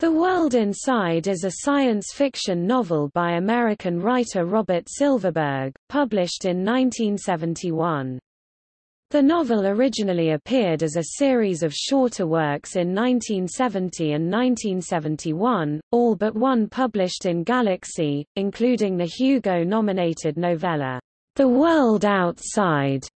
The World Inside is a science fiction novel by American writer Robert Silverberg, published in 1971. The novel originally appeared as a series of shorter works in 1970 and 1971, all but one published in Galaxy, including the Hugo-nominated novella, The World Outside,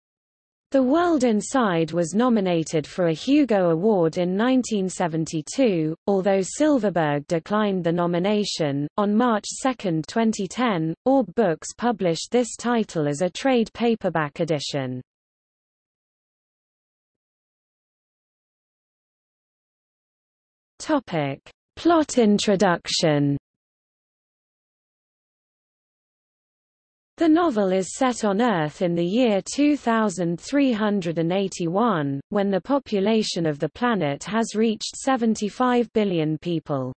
the World Inside was nominated for a Hugo Award in 1972, although Silverberg declined the nomination. On March 2, 2010, Orb Books published this title as a trade paperback edition. Topic: Plot introduction. The novel is set on Earth in the year 2381, when the population of the planet has reached 75 billion people.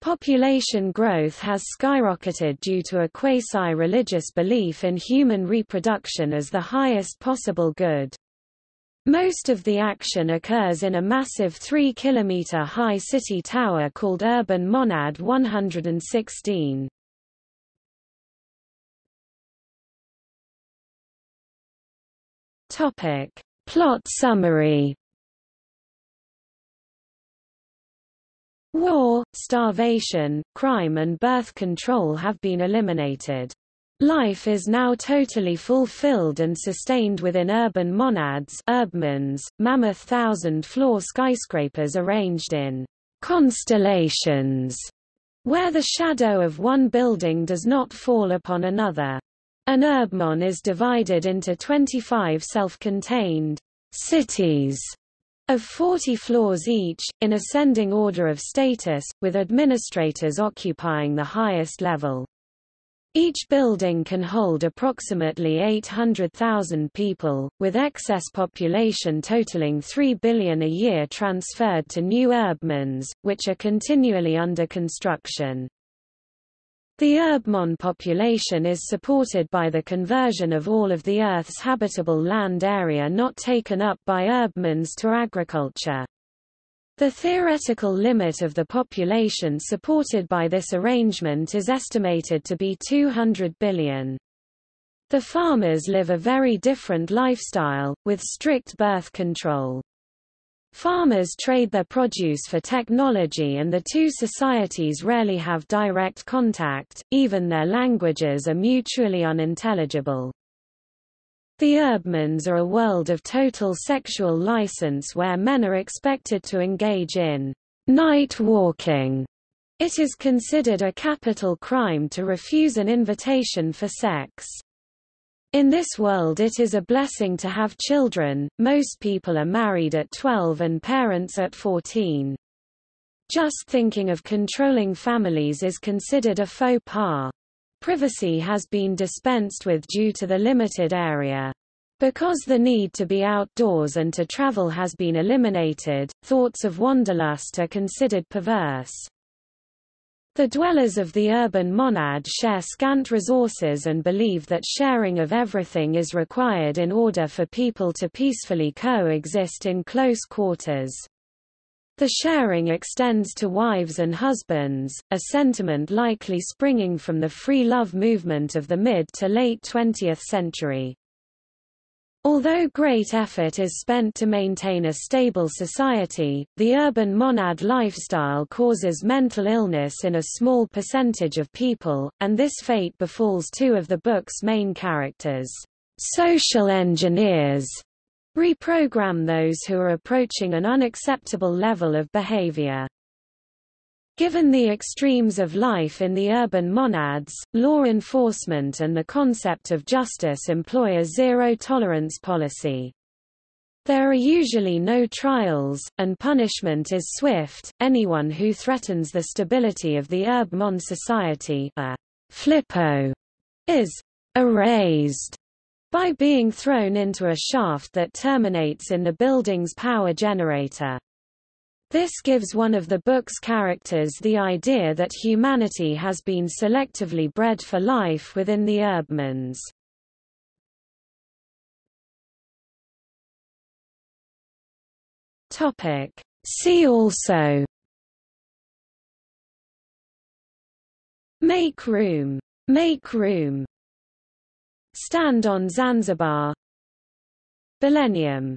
Population growth has skyrocketed due to a quasi-religious belief in human reproduction as the highest possible good. Most of the action occurs in a massive 3-kilometer high city tower called Urban Monad 116. Topic. Plot summary War, starvation, crime and birth control have been eliminated. Life is now totally fulfilled and sustained within urban monads urbmons, mammoth thousand-floor skyscrapers arranged in constellations, where the shadow of one building does not fall upon another. An urbmon is divided into 25 self-contained cities of 40 floors each, in ascending order of status, with administrators occupying the highest level. Each building can hold approximately 800,000 people, with excess population totaling 3 billion a year transferred to new urbmons, which are continually under construction. The Urbmon population is supported by the conversion of all of the Earth's habitable land area not taken up by Urbmons to agriculture. The theoretical limit of the population supported by this arrangement is estimated to be 200 billion. The farmers live a very different lifestyle, with strict birth control. Farmers trade their produce for technology and the two societies rarely have direct contact, even their languages are mutually unintelligible. The Urbmons are a world of total sexual license where men are expected to engage in night walking. It is considered a capital crime to refuse an invitation for sex. In this world it is a blessing to have children, most people are married at 12 and parents at 14. Just thinking of controlling families is considered a faux pas. Privacy has been dispensed with due to the limited area. Because the need to be outdoors and to travel has been eliminated, thoughts of wanderlust are considered perverse. The dwellers of the urban monad share scant resources and believe that sharing of everything is required in order for people to peacefully coexist in close quarters. The sharing extends to wives and husbands, a sentiment likely springing from the free love movement of the mid to late 20th century. Although great effort is spent to maintain a stable society, the urban monad lifestyle causes mental illness in a small percentage of people, and this fate befalls two of the book's main characters. Social engineers reprogram those who are approaching an unacceptable level of behavior. Given the extremes of life in the urban monads, law enforcement and the concept of justice employ a zero-tolerance policy. There are usually no trials, and punishment is swift. Anyone who threatens the stability of the Urbmon society a flippo, is erased by being thrown into a shaft that terminates in the building's power generator. This gives one of the book's characters the idea that humanity has been selectively bred for life within the Urbmons. Topic. See also Make room. Make room. Stand on Zanzibar. Millennium